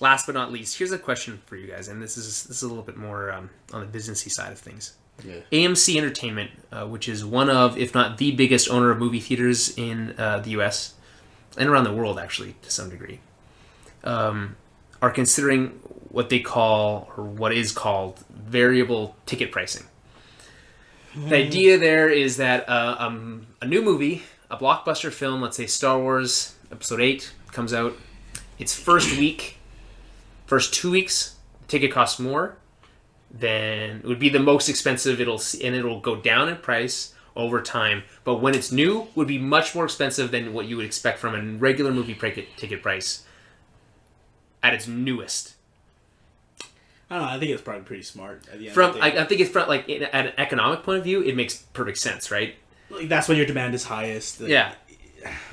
last but not least, here's a question for you guys, and this is this is a little bit more um, on the businessy side of things. Yeah. AMC Entertainment, uh, which is one of, if not the biggest owner of movie theaters in uh, the U.S. and around the world, actually to some degree, um, are considering what they call or what is called variable ticket pricing. The idea there is that uh, um, a new movie, a blockbuster film, let's say Star Wars Episode Eight, comes out. Its first week, first two weeks, the ticket costs more then it would be the most expensive it'll and it'll go down in price over time but when it's new would be much more expensive than what you would expect from a regular movie ticket ticket price at its newest I don't know. I think it's probably pretty smart. At the end from I. I think it's from like in, at an economic point of view it makes perfect sense right like, that's when your demand is highest. Like, yeah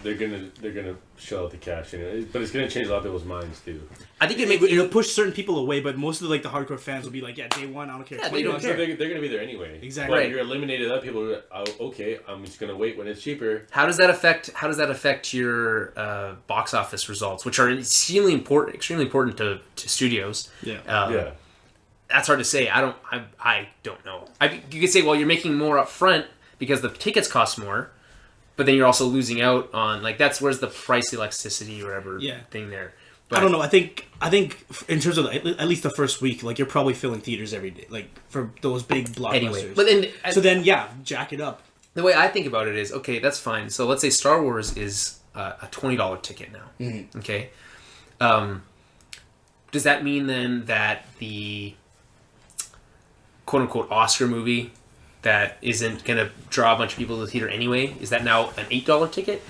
They're gonna they're gonna shell out the cash, you know. but it's gonna change a lot of people's minds too. I think it It, makes it'll push certain people away, but most of the, like the hardcore fans will be like, "Yeah, day one, I don't care." Yeah, they don't bucks. So care. they're, they're gonna be there anyway. Exactly. But Right. you're eliminated other people. Who are, oh, okay, I'm just gonna wait when it's cheaper. how does that affect how does that affect your uh, box office results which are extremely important extremely important to, to studios Yeah. uh, yeah. that's hard to say. I don't. I, I don't know. I, you could say, well, you're making more up front because the tickets cost more, but then you're also losing out on like that's where's the price elasticity or whatever Yeah. thing there. I don't know. I think I think in terms of the, at least the first week, like you're probably filling theaters every day, like for those big blockbusters. Anyway, but then so then yeah, jack it up. the way I think about it is okay. That's fine. So let's say Star Wars is uh, a twenty dollar ticket now. Okay. Um, does that mean then that the quote unquote Oscar movie that isn't going to draw a bunch of people to the theater anyway is that now an eight dollar ticket?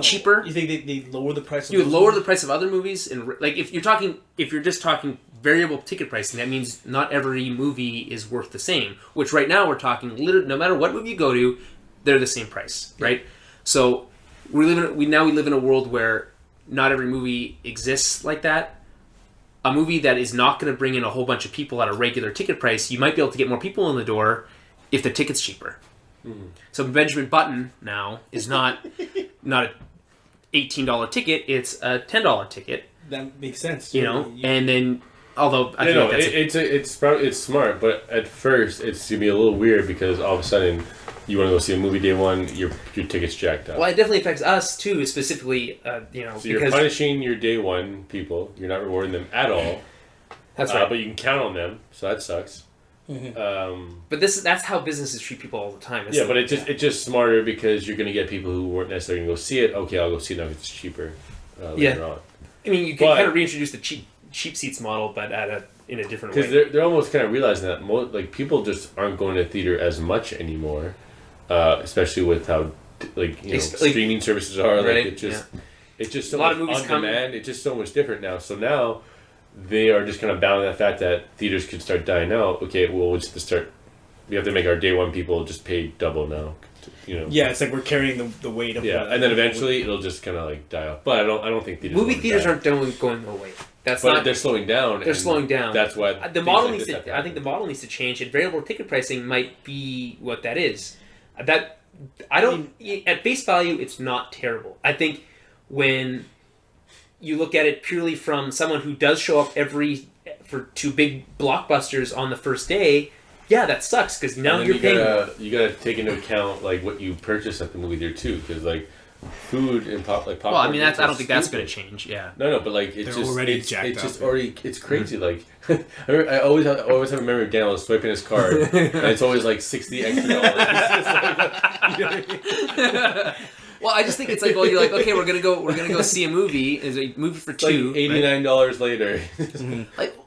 Cheaper? You think they, they lower the price? of You lower the price of other movies, and like if you're talking, if you're just talking variable ticket pricing, that means not every movie is worth the same. Which right now we're talking, no matter what movie you go to, they're the same price, right? So we live in we now we live in a world where not every movie exists like that. A movie that is not going to bring in a whole bunch of people at a regular ticket price, you might be able to get more people in the door if the ticket's cheaper. Hmm. So Benjamin Button now is not not a eighteen dollar ticket; it's a ten dollar ticket. That makes sense. You know, and then although I No, feel no, like that's it, a- it's a, it's prob- it's smart, but at first it's gonna be a little weird because all of a sudden you want to go see a movie day one, your your ticket's jacked up. well, it definitely affects us too, specifically. Uh, you know, so you're because punishing your day one people. You're not rewarding them at all. that's uh, right. but you can count on them, so that sucks. Mm-hmm. Um, but this that's how businesses treat people all the time. It's yeah, like- but it just it's just smarter because you're gonna get people who weren't necessarily gonna go see it. Okay, I'll go see it now 'cause it's cheaper uh, later Yeah. on. I mean, you can but- kind of reintroduce the cheap cheap seats model, but at a in a different Because they're, they're almost kind of realizing that mo- like people just aren't going to theater as much anymore, uh, especially with how like you know Ex- like- streaming services are. Right, Like it just it's just so A lot of much movies on come- demand. It's just so much different now. So now they are just kind of bound to that fact that theaters could start dying out. Okay, well we'll just start. We have to make our day one people just pay double now. You know. yeah, it's like we're carrying the, the weight of Yeah, the- and then eventually it'll just kind of like die off. But I don't. I don't think theaters. Movie theaters die. aren't going going away. That's But not they're slowing down. They're slowing down. That's why Uh, the model like needs to. I think the model needs to change, and variable ticket pricing might be what that is. That I don't. at face value, it's not terrible. I think when you look at it purely from someone who does show up every for two big blockbusters on the first day, yeah, that sucks because now you're you paying. gotta you gotta take into account like what you purchase at the movie theater too, because like food and pop like popcorn. well, I mean, that's. I don't think that's going to change. Yeah. No, no, but like it's They're just already it's, jacked it's just up. already it's hmm. crazy. Like I, remember- I always have, I always have a memory of Daniel swiping his card, and it's always like sixty extra dollars. Like, you know I mean? Well, I just think it's like, well, you're like, okay, we're gonna go, we're gonna go see a movie. Is a movie for It's like two. eighty right? nine dollars later. Mm-hmm. like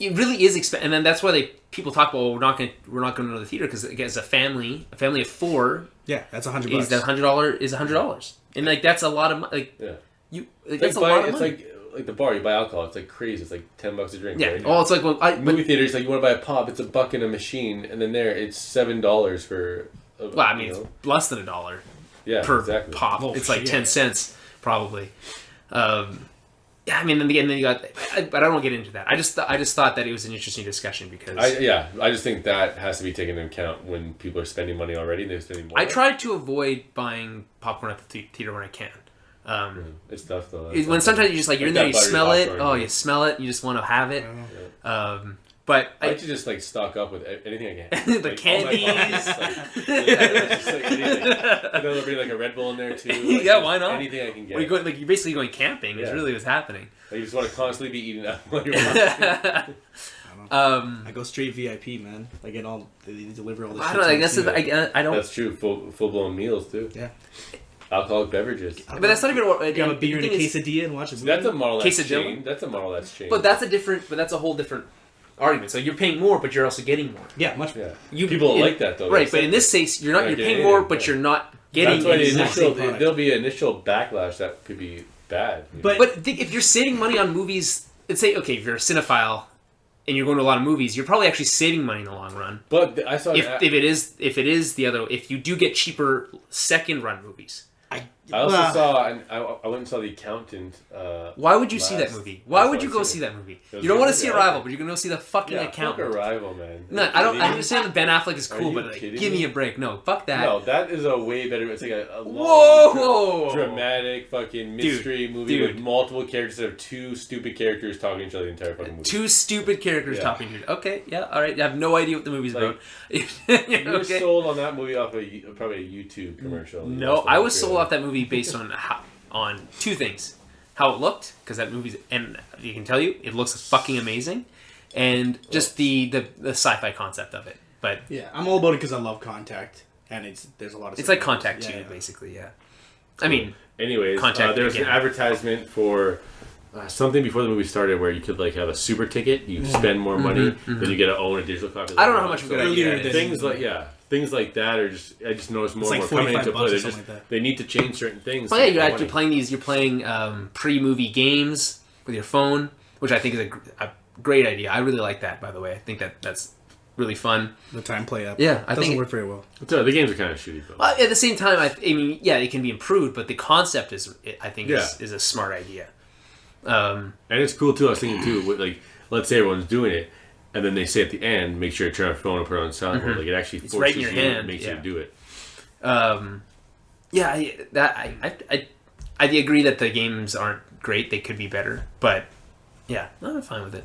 it really is expensive and then that's why they people talk about well, we're not going to we're not going to the theater because as a family a family of four Yeah, that's a hundred is that hundred dollar is a hundred dollars and like that's a lot of mo- like yeah, you like, that's like a buy, lot of it's money. like like the bar you buy alcohol. It's like crazy. It's like ten bucks a drink. yeah right? oh it's like well I but, movie theaters like you want to buy a pop, it's a buck in a machine, and then there it's seven dollars for. A, well I mean it's know? less than a dollar yeah, per exactly. pop Oh, it's like shit. ten cents probably um yeah I mean then again then you got I, but I don't want to get into that I just th- I just thought that it was an interesting discussion because I, yeah, I just think that has to be taken into account when people are spending money already. And they're spending more. I try to avoid buying popcorn at the the- theater when I can. Um, It's tough though. when sometimes you just like you're in there, you smell it. popcorn, Oh, yeah. you smell it. You just want to have it. Um, but I I, like to just like stock up with anything I can. The Like, candies. boxes, like, yeah, just like anything. You there'll be like a Red Bull in there too. Like, Yeah, why not? Anything I can get. Well, you're, going, like, you're basically going camping. Is really what's happening. Like, you just want to constantly be eating that while you're watching. um, I go straight VIP, man. I get all they deliver all this. I don't. know, to I guess too. it's- I, I don't. That's true. Full full blown meals too. Yeah. Alcoholic beverages. but that's not even. what- Grab a beer and a the thing is- quesadilla and watch a movie. That's a model that's Quesadilla? changed. That's a model that's changed. But that's a different. But that's a whole different argument. So you're paying more, but you're also getting more. yeah, much. yeah. You People in- like that though. right? They But in this case, you're not. You're You're paying getting more, it, but yeah. you're not getting. That's why the initial product. there'll be an initial backlash that could be bad. you know? But- But think, if you're saving money on movies, let's say okay, if you're a cinephile and you're going to a lot of movies, you're probably actually saving money in the long run. but I saw If, if it is if it is the other if you do get cheaper second run movies, I, I also well, saw, and I, I went and saw the accountant. Uh, why would you see that movie? Why would you go see that movie? You don't want to see good. Arrival, but you're going to go see the fucking yeah, fuck accountant. Arrival, man. No, I don't. I understand that Ben Affleck is cool, but like, give me me? a break. No, fuck that. No, that is a way better. It's like a, a long, Whoa! dramatic fucking mystery movie dude. with multiple characters that have two stupid characters talking to each other the entire fucking movie. Two stupid characters Yeah. talking to you. Okay, yeah, all right. I have no idea what the movie's Like, about. You were okay. sold on that movie off a probably a YouTube commercial. No, I was sold off that movie based on how, on two things: how it looked, because that movie's and you can tell you it looks fucking amazing, and just the the, the sci-fi concept of it. But yeah, I'm all about it because I love Contact, and it's there's a lot of. it's like. Contact Yeah, Two, yeah. basically. Yeah. I mean, Anyways, Contact uh, there was again. an advertisement for uh, something before the movie started where you could like have a super ticket. You spend more money, then you get to own a digital copy. Mm-hmm, I don't know how much of a good idea Earlier it is. Things like yeah, things like that are just I just noticed more It's and like more coming into play. They're just like they need to change certain things. well, yeah, you're make actually playing these. You're playing um, pre-movie games with your phone, which I think is a, a great idea. I really like that. By the way, I think that that's really fun. The TimePlay up. Yeah, I doesn't think- work very well. So the games are kind of shitty though. Well, at the same time, I, I mean, yeah, it can be improved, but the concept is, I think, is, is a smart idea. Um, And it's cool too. I was thinking too, with, like let's say everyone's doing it, and then they say at the end, make sure to turn off your phone and put it on silent mode. Like it actually Mm-hmm. right forces in your you, hand, makes yeah. you do it. um, yeah, I, that I, I, I, I agree that the games aren't great; they could be better. But yeah, I'm fine with it.